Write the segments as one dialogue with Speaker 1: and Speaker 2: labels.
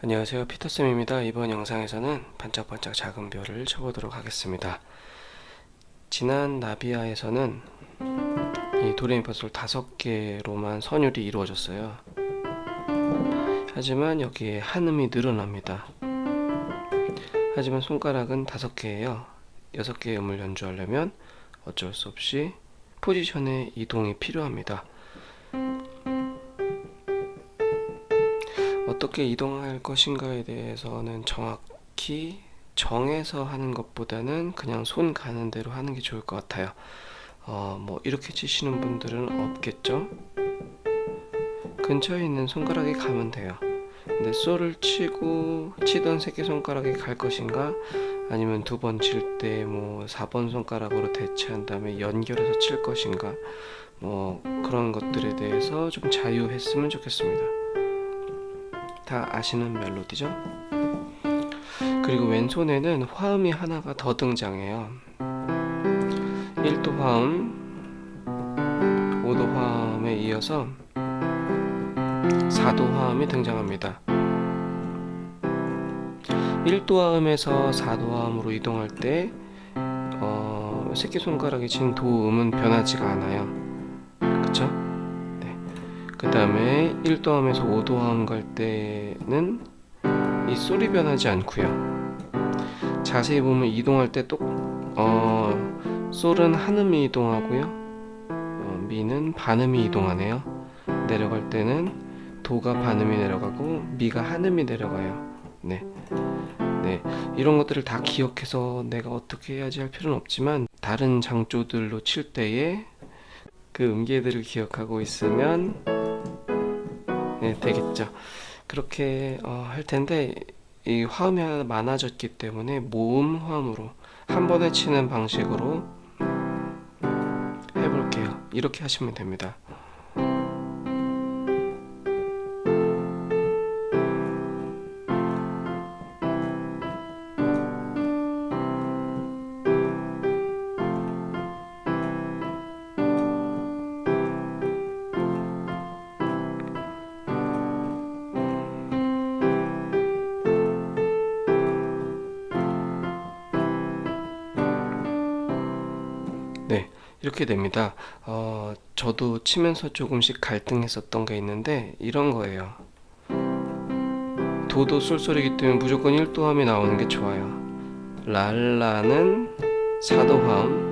Speaker 1: 안녕하세요. 피터쌤입니다. 이번 영상에서는 반짝반짝 작은 별을 쳐보도록 하겠습니다. 지난 나비아에서는 이 도레미파솔 다섯 개로만 선율이 이루어졌어요. 하지만 여기에 한음이 늘어납니다. 하지만 손가락은 다섯 개예요. 여섯 개의 음을 연주하려면 어쩔 수 없이 포지션의 이동이 필요합니다 어떻게 이동할 것인가에 대해서는 정확히 정해서 하는 것보다는 그냥 손 가는 대로 하는 게 좋을 것 같아요. 어, 뭐 이렇게 치시는 분들은 없겠죠? 근처에 있는 손가락에 가면 돼요. 근데 솔을 치고 치던 새끼손가락에 갈 것인가? 아니면 두 번 칠 때 뭐 4번 손가락으로 대체한 다음에 연결해서 칠 것인가? 뭐 그런 것들에 대해서 좀 자유했으면 좋겠습니다 다 아시는 멜로디죠? 그리고 왼손에는 화음이 하나가 더 등장해요. 1도 화음 5도 화음에 이어서 4도 화음이 등장합니다. 1도 화음에서 4도 화음으로 이동할 때 어, 새끼손가락이 친 도음은 변하지가 않아요. 그쵸? 그 다음에 1도함에서 5도함 갈 때는 이 솔이 변하지 않고요. 자세히 보면 이동할 때 똑, 어, 솔은 한음이 이동하고요. 어, 미는 반음이 이동하네요. 내려갈 때는 도가 반음이 내려가고 미가 한음이 내려가요. 네. 네, 이런 것들을 다 기억해서 내가 어떻게 해야지 할 필요는 없지만 다른 장조들로 칠 때에 그 음계들을 기억하고 있으면 네, 되겠죠. 그렇게 어, 할 텐데 이 화음이 많아졌기 때문에 모음 화음으로 한 번에 치는 방식으로 해볼게요. 이렇게 하시면 됩니다 이렇게 됩니다. 어, 저도 치면서 조금씩 갈등했었던 게 있는데 이런 거예요. 도도 쏠쏠이기 때문에 무조건 1도함이 나오는 게 좋아요. 랄라는 4도 화음.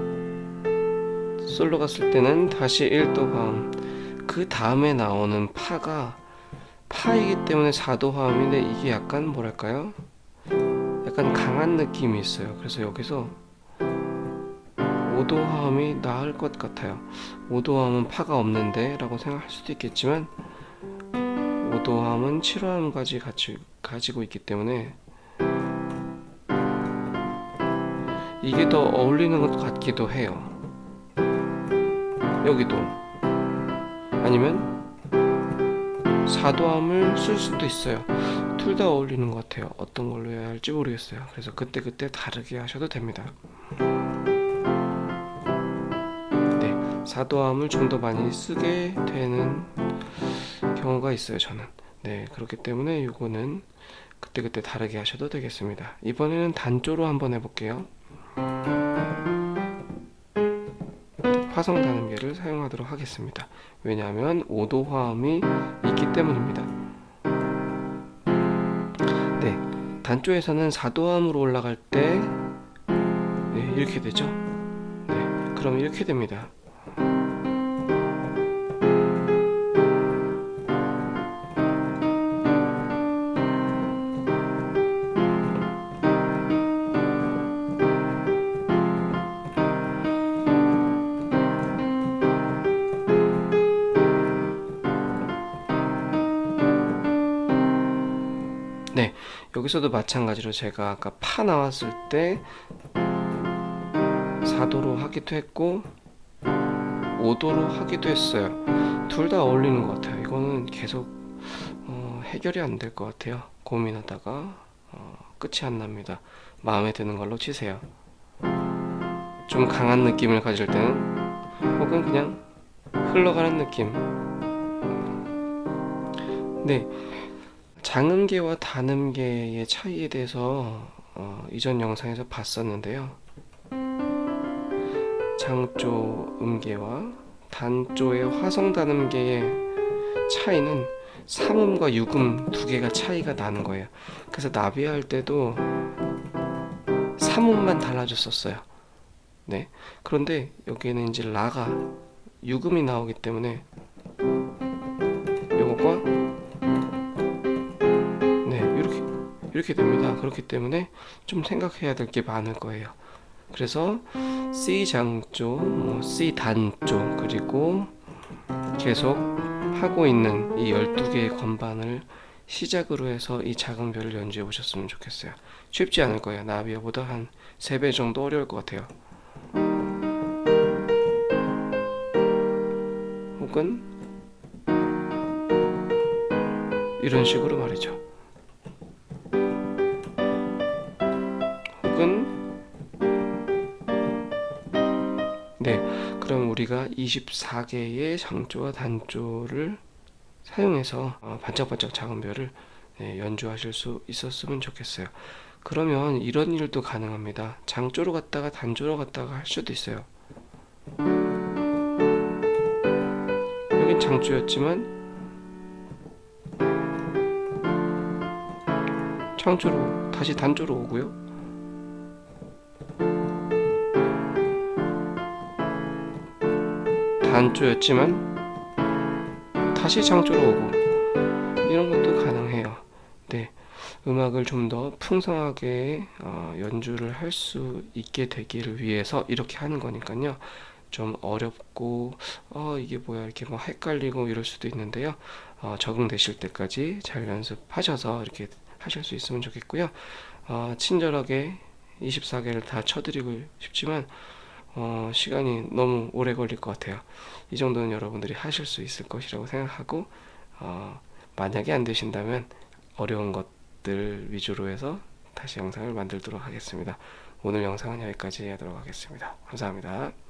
Speaker 1: 솔로 갔을 때는 다시 1도 화음. 그 다음에 나오는 파가 파이기 때문에 4도 화음인데 이게 약간 뭐랄까요? 약간 강한 느낌이 있어요. 그래서 여기서 5도 화음이 나을 것 같아요. 5도 화음은 파가 없는데 라고 생각할 수도 있겠지만 5도 화음은 7화음까지 같이 가지고 있기 때문에 이게 더 어울리는 것 같기도 해요. 여기도. 아니면 4도함을 쓸 수도 있어요. 둘 다 어울리는 것 같아요. 어떤 걸로 해야 할지 모르겠어요. 그래서 그때그때 다르게 하셔도 됩니다 사도함을 좀 더 많이 쓰게 되는 경우가 있어요 저는. 네 그렇기 때문에 이거는 그때그때 다르게 하셔도 되겠습니다. 이번에는 단조로 한번 해볼게요. 화성 단음계를 사용하도록 하겠습니다. 왜냐하면 5도 화음이 있기 때문입니다. 네 단조에서는 4도 화음으로 올라갈 때 네, 이렇게 되죠? 네 그럼 이렇게 됩니다 여기서도 마찬가지로 제가 아까 파 나왔을 때 4도로 하기도 했고 5도로 하기도 했어요. 둘 다 어울리는 것 같아요. 이거는 계속 어, 해결이 안 될 것 같아요. 고민하다가 어, 끝이 안 납니다. 마음에 드는 걸로 치세요. 좀 강한 느낌을 가질 때는 혹은 그냥 흘러가는 느낌. 네 장음계와 단음계의 차이에 대해서 어, 이전 영상에서 봤었는데요. 장조 음계와 단조의 화성 단음계의 차이는 삼음과 육음 두 개가 차이가 나는 거예요. 그래서 나비할 때도 삼음만 달라졌었어요. 네. 그런데 여기에는 이제 라가 육음이 나오기 때문에 이렇게 됩니다. 그렇기 때문에 좀 생각해야 될 게 많을 거예요. 그래서 C 장조, 뭐 C 단조 그리고 계속 하고 있는 이 12개의 건반을 시작으로 해서 이 작은 별을 연주해 보셨으면 좋겠어요. 쉽지 않을 거예요. 나비어보다 한 3배 정도 어려울 것 같아요. 혹은 이런 식으로 말이죠. 네, 그럼 우리가 24개의 장조와 단조를 사용해서 어, 반짝반짝 작은 별을 네, 연주하실 수 있었으면 좋겠어요. 그러면 이런 일도 가능합니다. 장조로 갔다가 단조로 갔다가 할 수도 있어요. 여긴 장조였지만 장조로 다시 단조로 오고요. 단조였지만 다시 장조로 오고 이런 것도 가능해요. 네, 음악을 좀 더 풍성하게 어, 연주를 할 수 있게 되기를 위해서 이렇게 하는 거니까요. 좀 어렵고 어 이게 뭐야 이렇게 뭐 헷갈리고 이럴 수도 있는데요. 어, 적응되실 때까지 잘 연습하셔서 이렇게 하실 수 있으면 좋겠고요. 어, 친절하게 24개를 다 쳐드리고 싶지만 어, 시간이 너무 오래 걸릴 것 같아요. 이 정도는 여러분들이 하실 수 있을 것이라고 생각하고 어, 만약에 안 되신다면 어려운 것들 위주로 해서 다시 영상을 만들도록 하겠습니다. 오늘 영상은 여기까지 하도록 하겠습니다. 감사합니다.